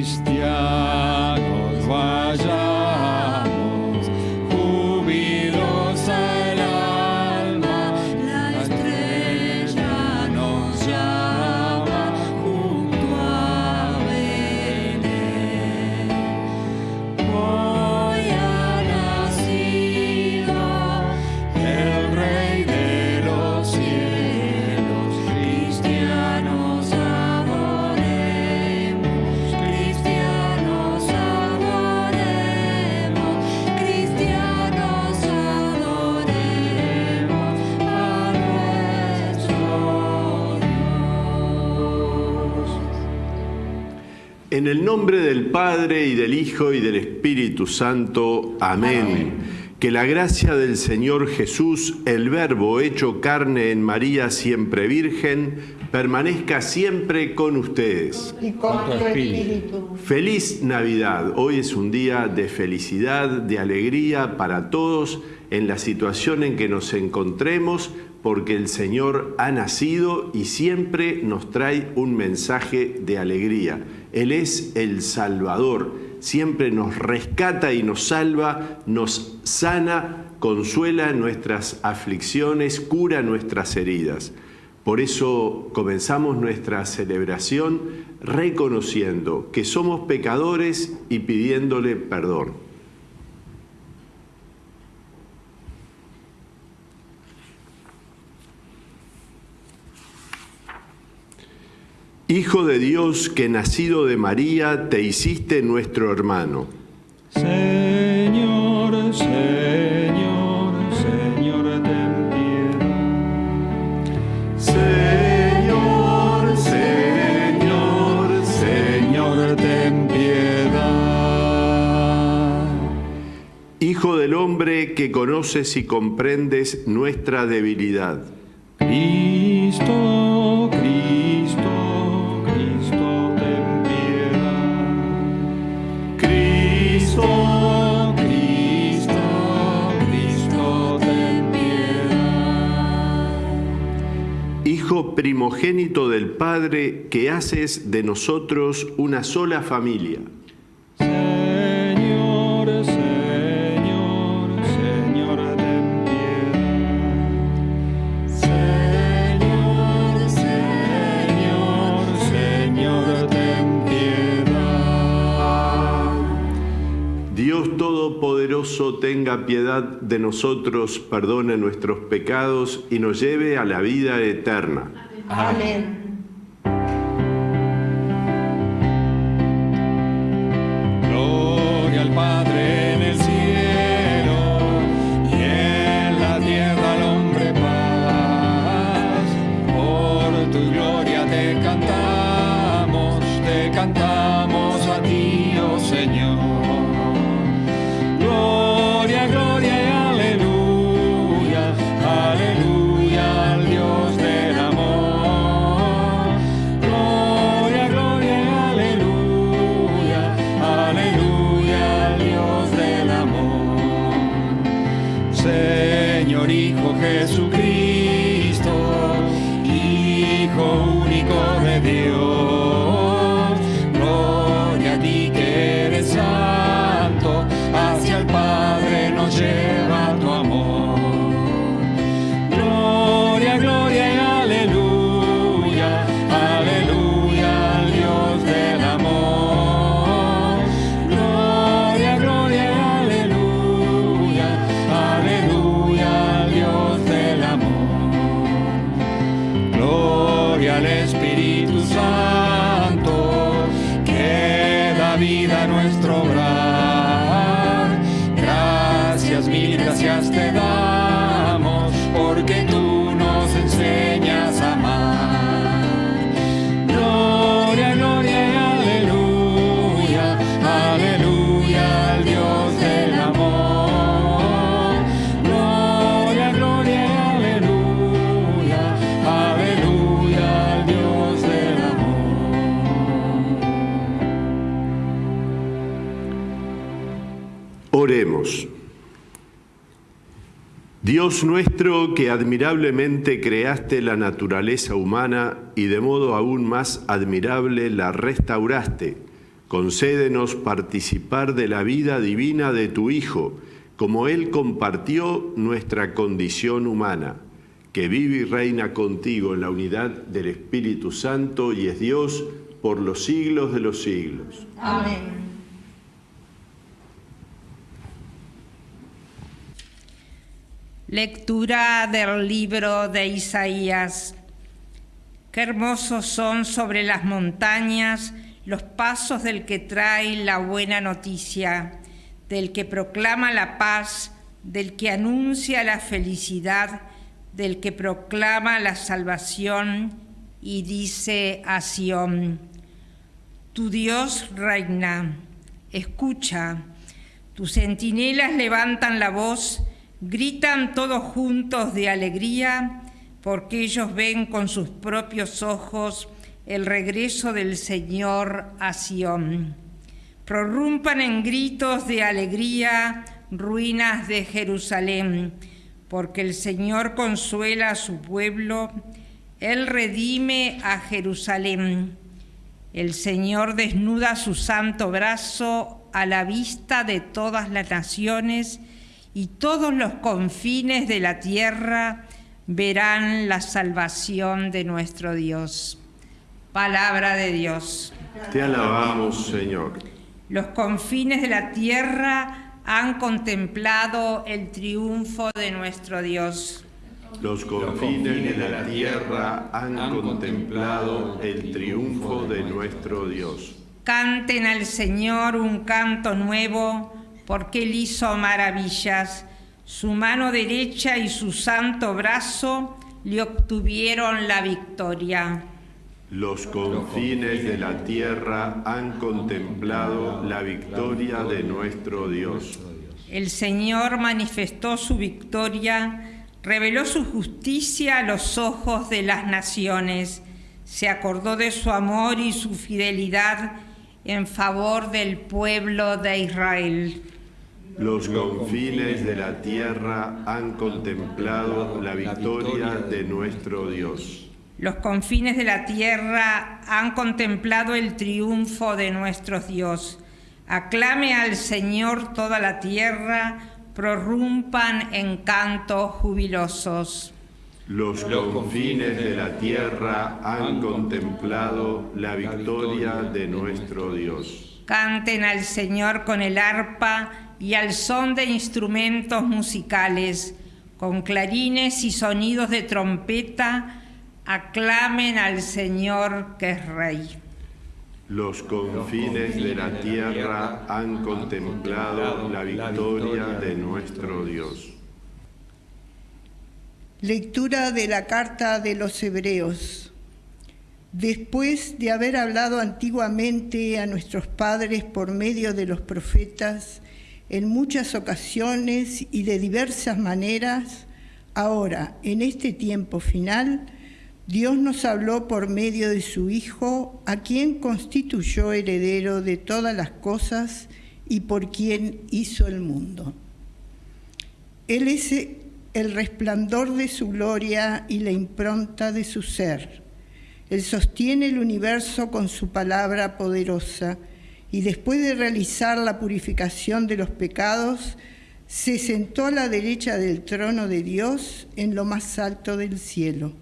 Cristian. En el nombre del Padre y del Hijo y del Espíritu Santo. Amén. Que la gracia del Señor Jesús, el Verbo hecho carne en María siempre Virgen, permanezca siempre con ustedes. y con tu espíritu. Feliz Navidad. Hoy es un día de felicidad, de alegría para todos en la situación en que nos encontremos, porque el Señor ha nacido y siempre nos trae un mensaje de alegría. Él es el Salvador, siempre nos rescata y nos salva, nos sana, consuela nuestras aflicciones, cura nuestras heridas. Por eso comenzamos nuestra celebración reconociendo que somos pecadores y pidiéndole perdón. Hijo de Dios que nacido de María te hiciste nuestro hermano. Señor, Señor, Señor, ten piedad. Señor, Señor, Señor, ten piedad. Hijo del hombre que conoces y comprendes nuestra debilidad. Del Padre que haces de nosotros una sola familia. Señor, Señor, Señor, ten piedad. Señor, Señor, Señor, ten piedad. Dios Todopoderoso tenga piedad de nosotros, perdone nuestros pecados y nos lleve a la vida eterna. Amén. Gloria Dios nuestro que admirablemente creaste la naturaleza humana y de modo aún más admirable la restauraste, Concédenos participar de la vida divina de tu Hijo, como Él compartió nuestra condición humana, que vive y reina contigo en la unidad del Espíritu Santo y es Dios por los siglos de los siglos. Amén. Lectura del libro de Isaías. Qué hermosos son sobre las montañas los pasos del que trae la buena noticia, del que proclama la paz, del que anuncia la felicidad, del que proclama la salvación y dice a Sión, tu Dios reina, escucha, tus centinelas levantan la voz, Gritan todos juntos de alegría porque ellos ven con sus propios ojos el regreso del Señor a Sión. Prorrumpan en gritos de alegría ruinas de Jerusalén, porque el Señor consuela a su pueblo, Él redime a Jerusalén. El Señor desnuda su santo brazo a la vista de todas las naciones, y todos los confines de la tierra verán la salvación de nuestro Dios. Palabra de Dios. Te alabamos, Señor. Los confines de la tierra han contemplado el triunfo de nuestro Dios. Los confines de la tierra han contemplado el triunfo de nuestro Dios. Canten al Señor un canto nuevo porque él hizo maravillas. Su mano derecha y su santo brazo le obtuvieron la victoria. Los confines de la tierra han contemplado la victoria de nuestro Dios. El Señor manifestó su victoria, reveló su justicia a los ojos de las naciones, se acordó de su amor y su fidelidad en favor del pueblo de Israel. Los confines de la tierra han contemplado la victoria de nuestro Dios. Los confines de la tierra han contemplado el triunfo de nuestro Dios. Aclame al Señor toda la tierra, prorrumpan en cantos jubilosos. Los confines de la tierra han contemplado la victoria de nuestro Dios. Canten al Señor con el arpa y al son de instrumentos musicales, con clarines y sonidos de trompeta, aclamen al Señor que es Rey. Los confines de la tierra han contemplado la victoria de nuestro Dios. Lectura de la carta de los Hebreos. Después de haber hablado antiguamente a nuestros padres por medio de los profetas, en muchas ocasiones y de diversas maneras, ahora, en este tiempo final, Dios nos habló por medio de su Hijo, a quien constituyó heredero de todas las cosas y por quien hizo el mundo. Él es el resplandor de su gloria y la impronta de su ser. Él sostiene el universo con su palabra poderosa y después de realizar la purificación de los pecados, se sentó a la derecha del trono de Dios en lo más alto del cielo.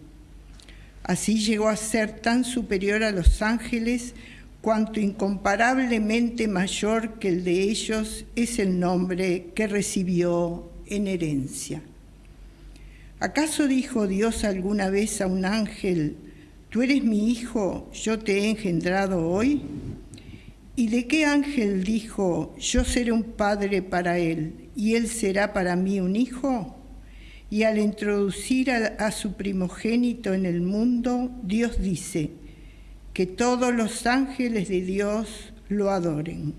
Así llegó a ser tan superior a los ángeles cuanto incomparablemente mayor que el de ellos es el nombre que recibió en herencia. ¿Acaso dijo Dios alguna vez a un ángel, tú eres mi hijo, yo te he engendrado hoy? ¿Y de qué ángel dijo, yo seré un padre para él y él será para mí un hijo? Y al introducir a, su primogénito en el mundo, Dios dice que todos los ángeles de Dios lo adoren.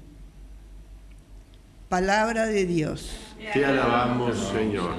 Palabra de Dios. Te alabamos, Señor.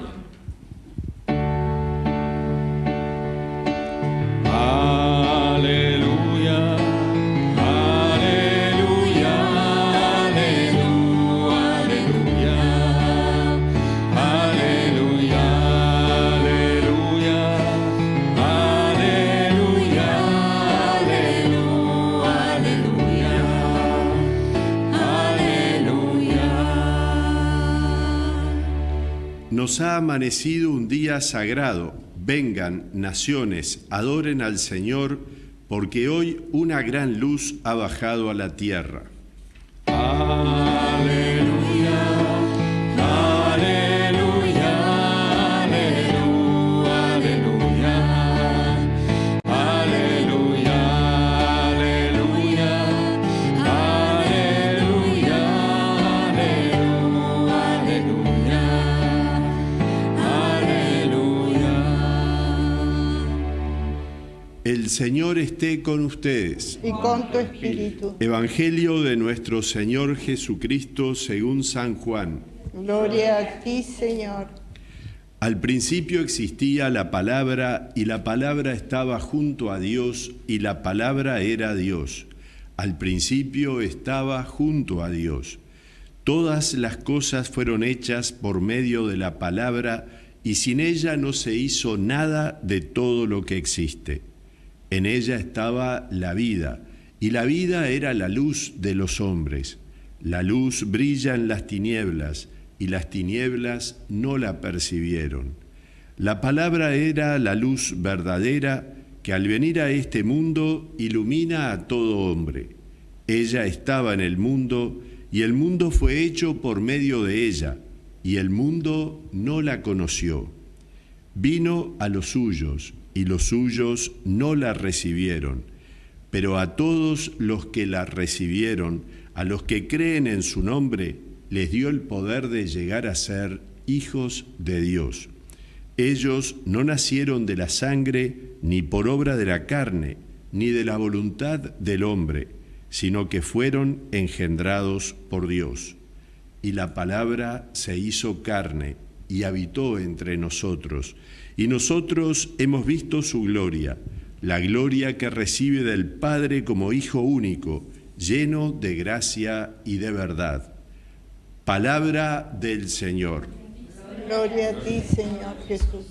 Nos ha amanecido un día sagrado. Vengan, naciones, adoren al Señor, porque hoy una gran luz ha bajado a la tierra. Señor esté con ustedes. Y con tu espíritu. Evangelio de nuestro Señor Jesucristo según San Juan. Gloria a ti, Señor. Al principio existía la palabra y la palabra estaba junto a Dios y la palabra era Dios. Al principio estaba junto a Dios. Todas las cosas fueron hechas por medio de la palabra y sin ella no se hizo nada de todo lo que existe. En ella estaba la vida, y la vida era la luz de los hombres. La luz brilla en las tinieblas, y las tinieblas no la percibieron. La palabra era la luz verdadera que al venir a este mundo ilumina a todo hombre. Ella estaba en el mundo, y el mundo fue hecho por medio de ella, y el mundo no la conoció. Vino a los suyos, y los suyos no la recibieron. Pero a todos los que la recibieron, a los que creen en su nombre, les dio el poder de llegar a ser hijos de Dios. Ellos no nacieron de la sangre, ni por obra de la carne, ni de la voluntad del hombre, sino que fueron engendrados por Dios. Y la palabra se hizo carne y habitó entre nosotros y nosotros hemos visto su gloria, la gloria que recibe del Padre como Hijo único, lleno de gracia y de verdad. Palabra del Señor. Gloria a ti, Señor Jesús.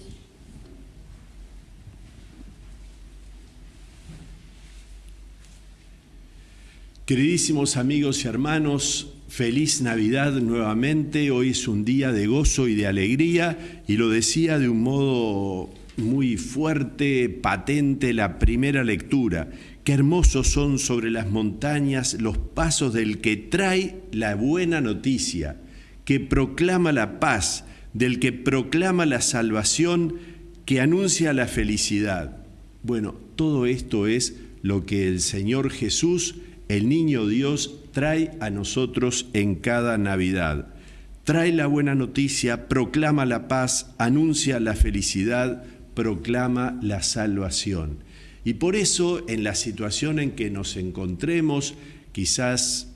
Queridísimos amigos y hermanos, Feliz Navidad nuevamente, hoy es un día de gozo y de alegría y lo decía de un modo muy fuerte, patente, la primera lectura. Qué hermosos son sobre las montañas los pasos del que trae la buena noticia, que proclama la paz, del que proclama la salvación, que anuncia la felicidad. Bueno, todo esto es lo que el Señor Jesús, el niño Dios, trae a nosotros en cada Navidad. Trae la buena noticia, proclama la paz, anuncia la felicidad, proclama la salvación. Y por eso en la situación en que nos encontremos, quizás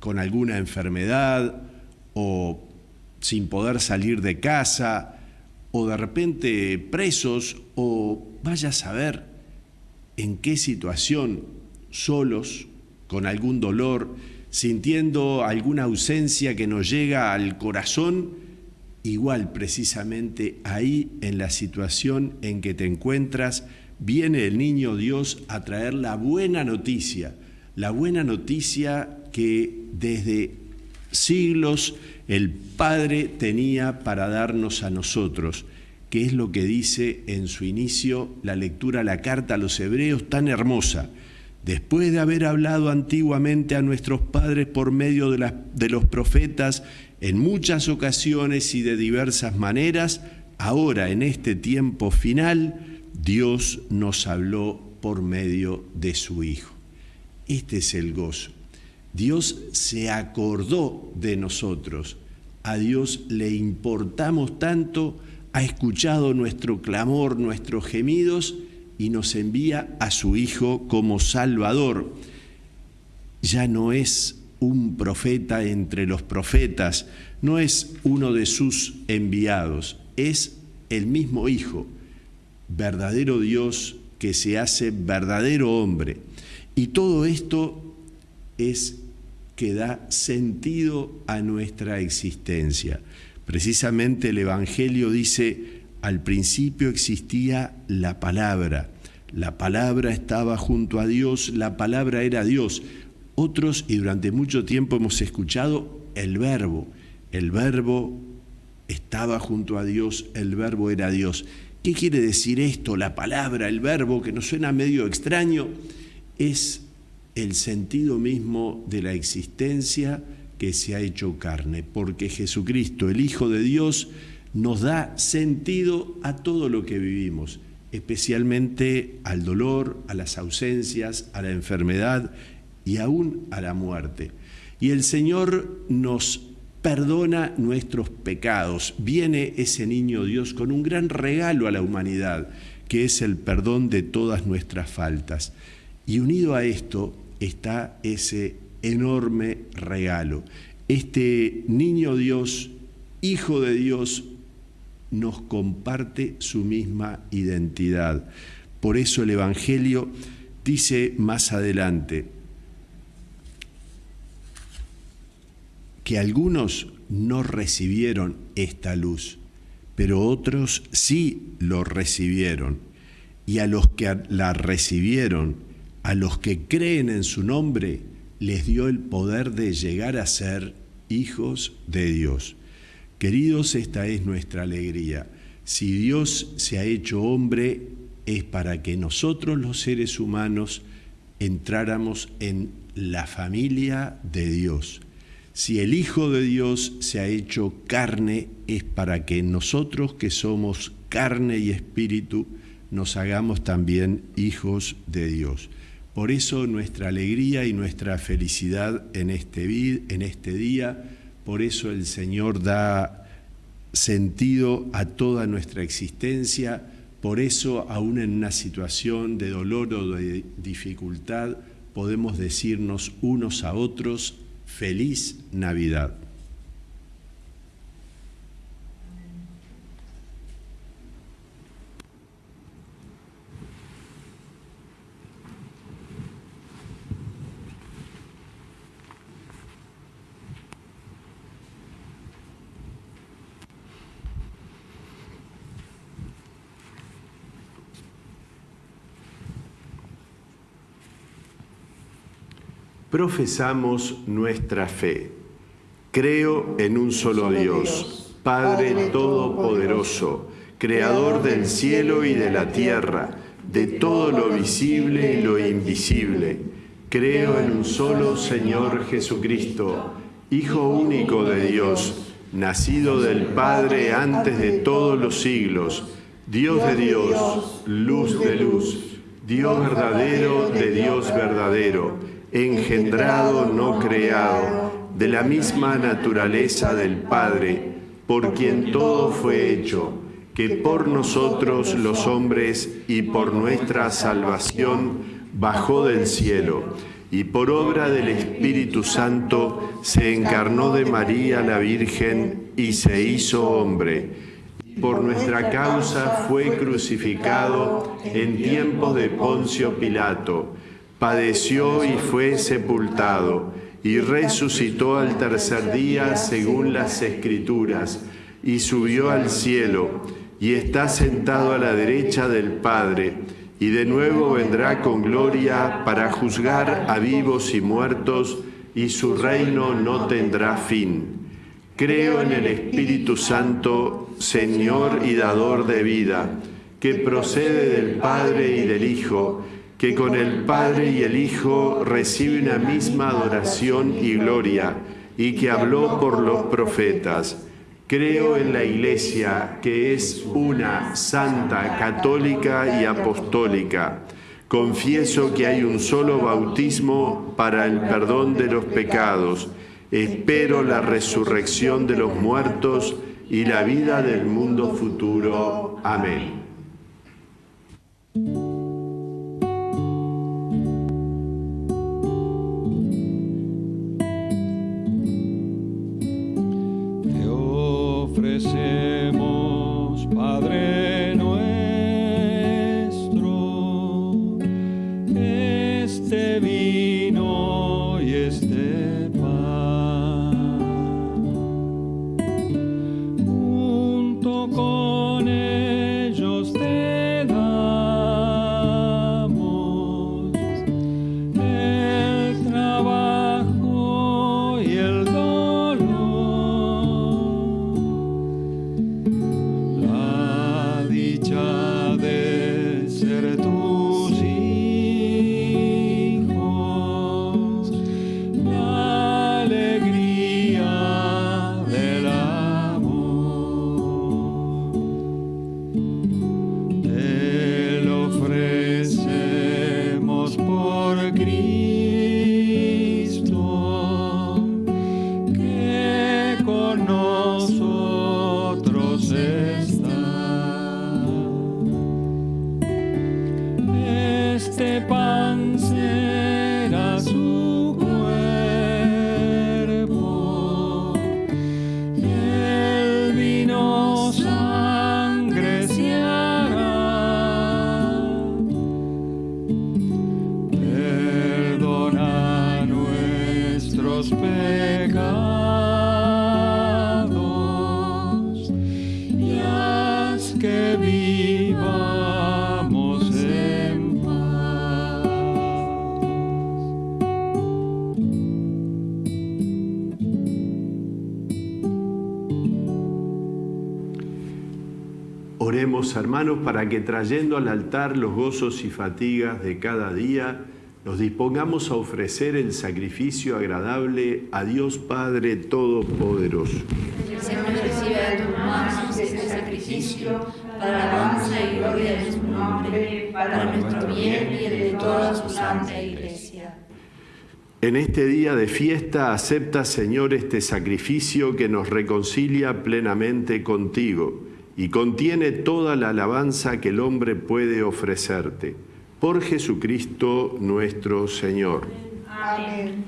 con alguna enfermedad o sin poder salir de casa, o de repente presos, o vaya a saber en qué situación, solos, con algún dolor, sintiendo alguna ausencia que nos llega al corazón, igual precisamente ahí en la situación en que te encuentras, viene el niño Dios a traer la buena noticia, la buena noticia que desde siglos el Padre tenía para darnos a nosotros, que es lo que dice en su inicio la lectura, la carta a los hebreos tan hermosa después de haber hablado antiguamente a nuestros padres por medio de, los profetas en muchas ocasiones y de diversas maneras, ahora en este tiempo final, Dios nos habló por medio de su Hijo. Este es el gozo. Dios se acordó de nosotros. A Dios le importamos tanto, ha escuchado nuestro clamor, nuestros gemidos, y nos envía a su Hijo como Salvador. Ya no es un profeta entre los profetas, no es uno de sus enviados, es el mismo Hijo, verdadero Dios que se hace verdadero hombre. Y todo esto es que da sentido a nuestra existencia. Precisamente el Evangelio dice, al principio existía la palabra, la palabra estaba junto a Dios, la palabra era Dios. Otros, y durante mucho tiempo hemos escuchado el verbo, el verbo estaba junto a Dios, el verbo era Dios. ¿Qué quiere decir esto? La palabra, el verbo, que nos suena medio extraño, es el sentido mismo de la existencia que se ha hecho carne, porque Jesucristo, el Hijo de Dios, nos da sentido a todo lo que vivimos, especialmente al dolor, a las ausencias, a la enfermedad y aún a la muerte. Y el Señor nos perdona nuestros pecados. Viene ese niño Dios con un gran regalo a la humanidad, que es el perdón de todas nuestras faltas. Y unido a esto está ese enorme regalo. Este niño Dios, Hijo de Dios, nos comparte su misma identidad. Por eso el Evangelio dice más adelante, que algunos no recibieron esta luz, pero otros sí lo recibieron. Y a los que la recibieron, a los que creen en su nombre, les dio el poder de llegar a ser hijos de Dios. Queridos, esta es nuestra alegría. Si Dios se ha hecho hombre, es para que nosotros los seres humanos entráramos en la familia de Dios si el Hijo de Dios se ha hecho carne, es para que nosotros que somos carne y espíritu, nos hagamos también hijos de Dios. Por eso nuestra alegría y nuestra felicidad en este, en este día, por eso el Señor da sentido a toda nuestra existencia, por eso aún en una situación de dolor o de dificultad podemos decirnos unos a otros, Feliz Navidad. Profesamos nuestra fe. Creo en un solo Dios, Padre Todopoderoso, Creador del cielo y de la tierra, de todo lo visible y lo invisible. Creo en un solo Señor Jesucristo, Hijo único de Dios, nacido del Padre antes de todos los siglos, Dios de Dios, luz de luz, Dios verdadero de Dios verdadero engendrado, no creado, de la misma naturaleza del Padre, por quien todo fue hecho, que por nosotros los hombres y por nuestra salvación bajó del cielo, y por obra del Espíritu Santo se encarnó de María la Virgen y se hizo hombre. Por nuestra causa fue crucificado en tiempos de Poncio Pilato padeció y fue sepultado, y resucitó al tercer día según las Escrituras, y subió al cielo, y está sentado a la derecha del Padre, y de nuevo vendrá con gloria para juzgar a vivos y muertos, y su reino no tendrá fin. Creo en el Espíritu Santo, Señor y dador de vida, que procede del Padre y del Hijo, que con el Padre y el Hijo recibe una misma adoración y gloria, y que habló por los profetas. Creo en la Iglesia, que es una, santa, católica y apostólica. Confieso que hay un solo bautismo para el perdón de los pecados. Espero la resurrección de los muertos y la vida del mundo futuro. Amén. nuestros pecados y que vivamos en paz. Oremos hermanos para que trayendo al altar los gozos y fatigas de cada día, nos dispongamos a ofrecer el sacrificio agradable a Dios Padre Todopoderoso. El Señor recibe de tus manos este sacrificio para la alabanza y gloria de su nombre, para nuestro bien y el de toda su santa iglesia. En este día de fiesta acepta, Señor, este sacrificio que nos reconcilia plenamente contigo y contiene toda la alabanza que el hombre puede ofrecerte por Jesucristo nuestro Señor. Amén.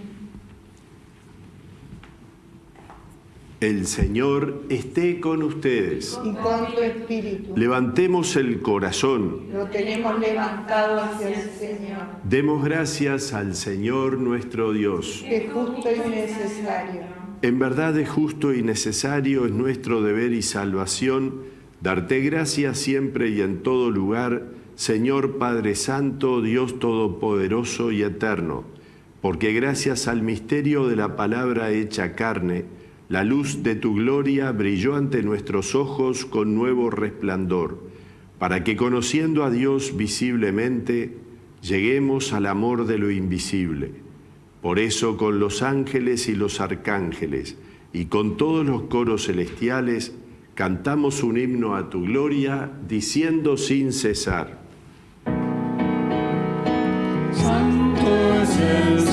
El Señor esté con ustedes. Y con tu espíritu. Levantemos el corazón. Lo tenemos levantado hacia el Señor, Demos gracias al Señor nuestro Dios. es justo y necesario. En verdad es justo y necesario, es nuestro deber y salvación, darte gracias siempre y en todo lugar, Señor Padre Santo, Dios Todopoderoso y Eterno, porque gracias al misterio de la palabra hecha carne, la luz de tu gloria brilló ante nuestros ojos con nuevo resplandor, para que conociendo a Dios visiblemente, lleguemos al amor de lo invisible. Por eso con los ángeles y los arcángeles y con todos los coros celestiales cantamos un himno a tu gloria, diciendo sin cesar. Santo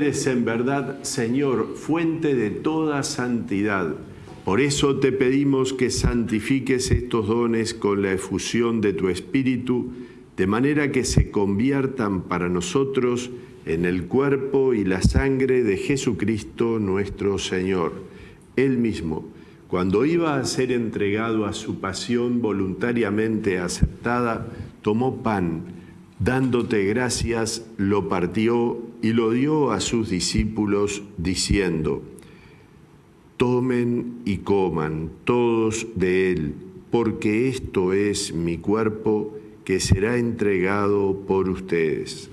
eres en verdad, Señor, fuente de toda santidad. Por eso te pedimos que santifiques estos dones con la efusión de tu Espíritu, de manera que se conviertan para nosotros en el cuerpo y la sangre de Jesucristo nuestro Señor. Él mismo, cuando iba a ser entregado a su pasión voluntariamente aceptada, tomó pan, dándote gracias, lo partió y lo dio a sus discípulos, diciendo, Tomen y coman todos de él, porque esto es mi cuerpo que será entregado por ustedes.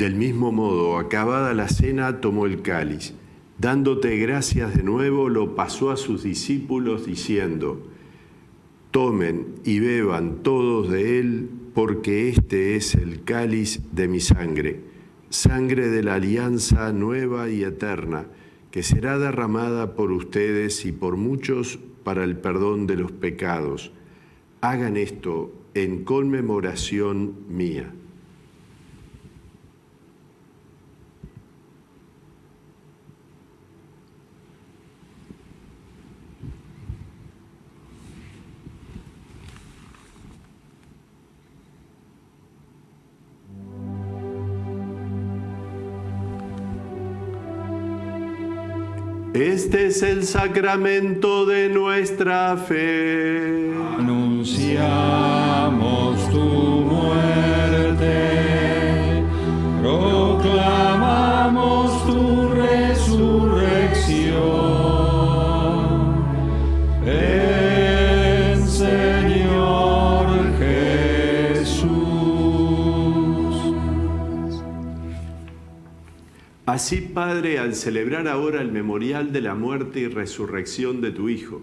Del mismo modo, acabada la cena, tomó el cáliz. Dándote gracias de nuevo, lo pasó a sus discípulos diciendo, Tomen y beban todos de él, porque este es el cáliz de mi sangre, sangre de la alianza nueva y eterna, que será derramada por ustedes y por muchos para el perdón de los pecados. Hagan esto en conmemoración mía. Este es el sacramento de nuestra fe. Anunciamos tu muerte, Así, Padre, al celebrar ahora el memorial de la muerte y resurrección de tu Hijo,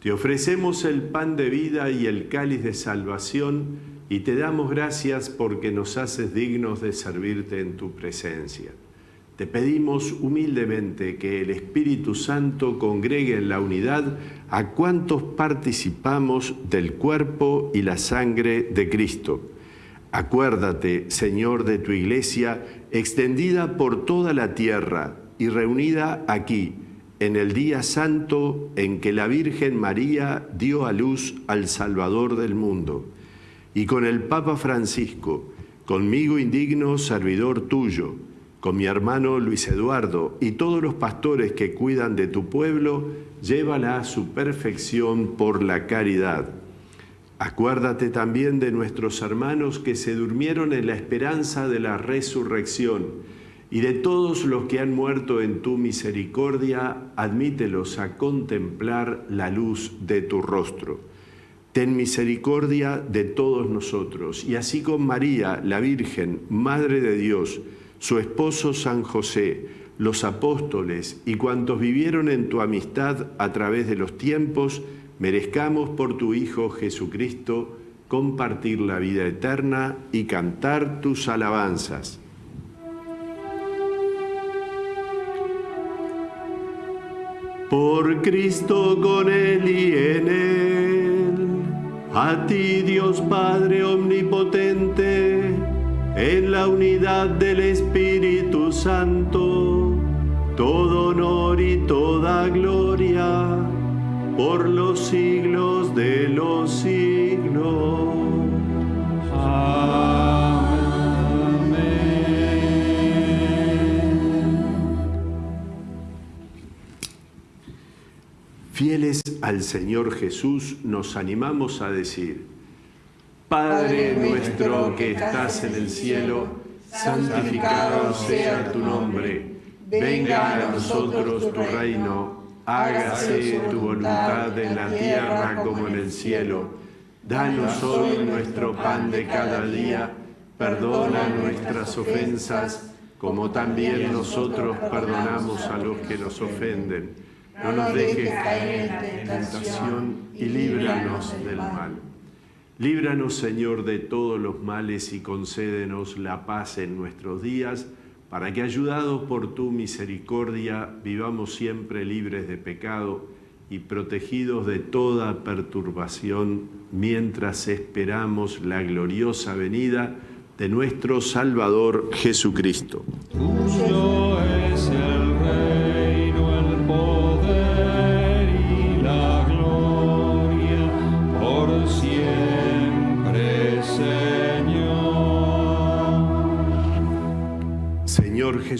te ofrecemos el pan de vida y el cáliz de salvación y te damos gracias porque nos haces dignos de servirte en tu presencia. Te pedimos humildemente que el Espíritu Santo congregue en la unidad a cuantos participamos del cuerpo y la sangre de Cristo. Acuérdate, Señor, de tu iglesia extendida por toda la tierra y reunida aquí, en el día santo en que la Virgen María dio a luz al Salvador del mundo, y con el Papa Francisco, conmigo indigno servidor tuyo, con mi hermano Luis Eduardo y todos los pastores que cuidan de tu pueblo, llévala a su perfección por la caridad. Acuérdate también de nuestros hermanos que se durmieron en la esperanza de la resurrección y de todos los que han muerto en tu misericordia, admítelos a contemplar la luz de tu rostro. Ten misericordia de todos nosotros, y así con María, la Virgen, Madre de Dios, su esposo San José, los apóstoles y cuantos vivieron en tu amistad a través de los tiempos, merezcamos por tu Hijo Jesucristo compartir la vida eterna y cantar tus alabanzas. Por Cristo con Él y en Él, a ti Dios Padre Omnipotente, en la unidad del Espíritu Santo, todo honor y toda gloria por los siglos de los siglos. Fieles al Señor Jesús, nos animamos a decir, Padre nuestro que estás en el cielo, santificado sea tu nombre, venga a nosotros tu reino, hágase tu voluntad en la tierra como en el cielo. Danos hoy nuestro pan de cada día, perdona nuestras ofensas, como también nosotros perdonamos a los que nos ofenden. no nos dejes caer en tentación y líbranos del mal. Líbranos, Señor, de todos los males y concédenos la paz en nuestros días, para que, ayudados por tu misericordia, vivamos siempre libres de pecado y protegidos de toda perturbación, mientras esperamos la gloriosa venida de nuestro Salvador Jesucristo.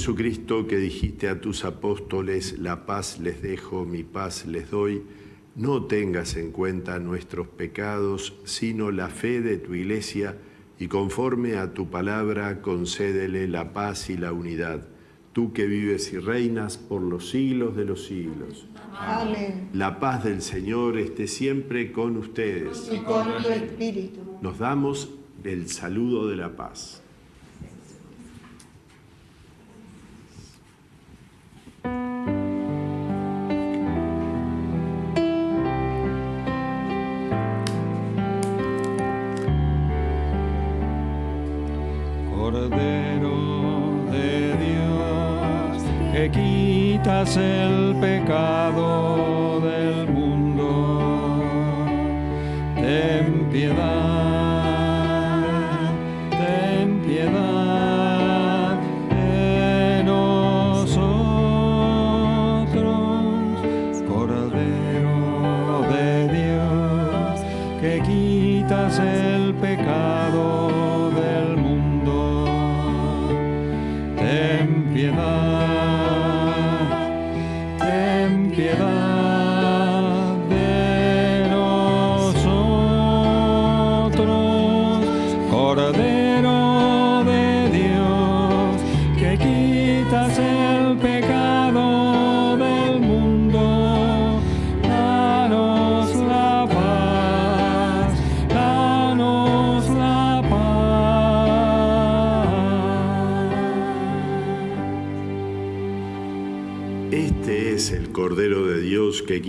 Jesucristo, que dijiste a tus apóstoles, la paz les dejo, mi paz les doy, no tengas en cuenta nuestros pecados, sino la fe de tu iglesia, y conforme a tu palabra concédele la paz y la unidad, tú que vives y reinas por los siglos de los siglos. Amén. La paz del Señor esté siempre con ustedes. Y con tu espíritu. Nos damos el saludo de la paz. hace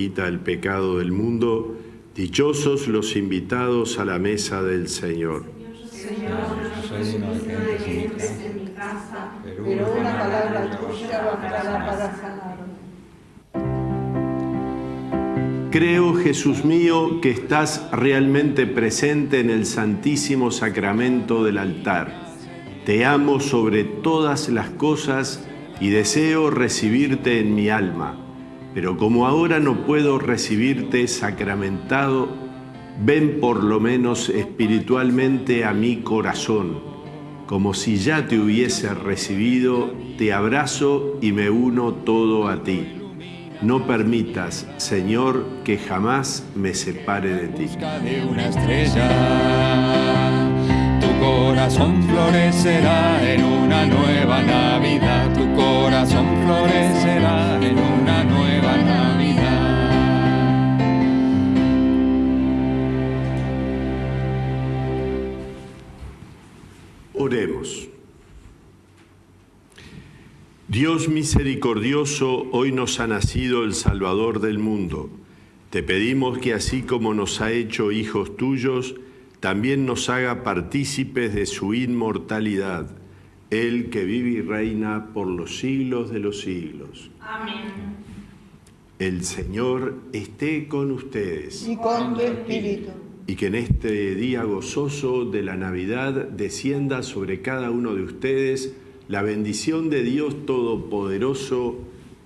quita el pecado del mundo. Dichosos los invitados a la mesa del Señor. Creo, Jesús mío, que estás realmente presente en el Santísimo Sacramento del altar. Te amo sobre todas las cosas y deseo recibirte en mi alma. Pero como ahora no puedo recibirte sacramentado, ven por lo menos espiritualmente a mi corazón. Como si ya te hubiese recibido, te abrazo y me uno todo a ti. No permitas, Señor, que jamás me separe de ti. de una estrella. Tu corazón florecerá en una nueva Navidad. Tu corazón florecerá en una Oremos. Dios misericordioso, hoy nos ha nacido el Salvador del mundo. Te pedimos que así como nos ha hecho hijos tuyos, también nos haga partícipes de su inmortalidad, Él que vive y reina por los siglos de los siglos. Amén. El Señor esté con ustedes Y con tu espíritu. Y que en este día gozoso de la Navidad descienda sobre cada uno de ustedes la bendición de Dios Todopoderoso,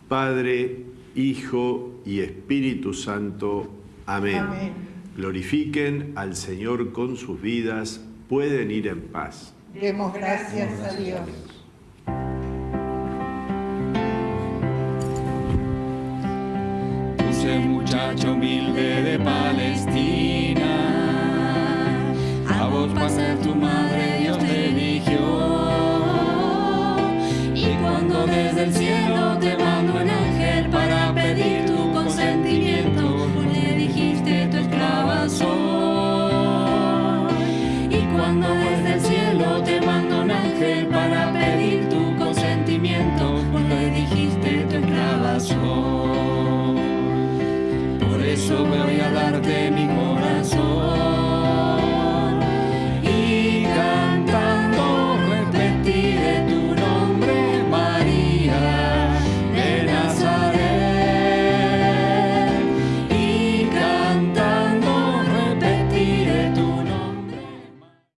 Padre, Hijo y Espíritu Santo. Amén. Amén. Glorifiquen al Señor con sus vidas, pueden ir en paz. Demos gracias a Dios. Ese muchacho humilde de Palestina, ser tu madre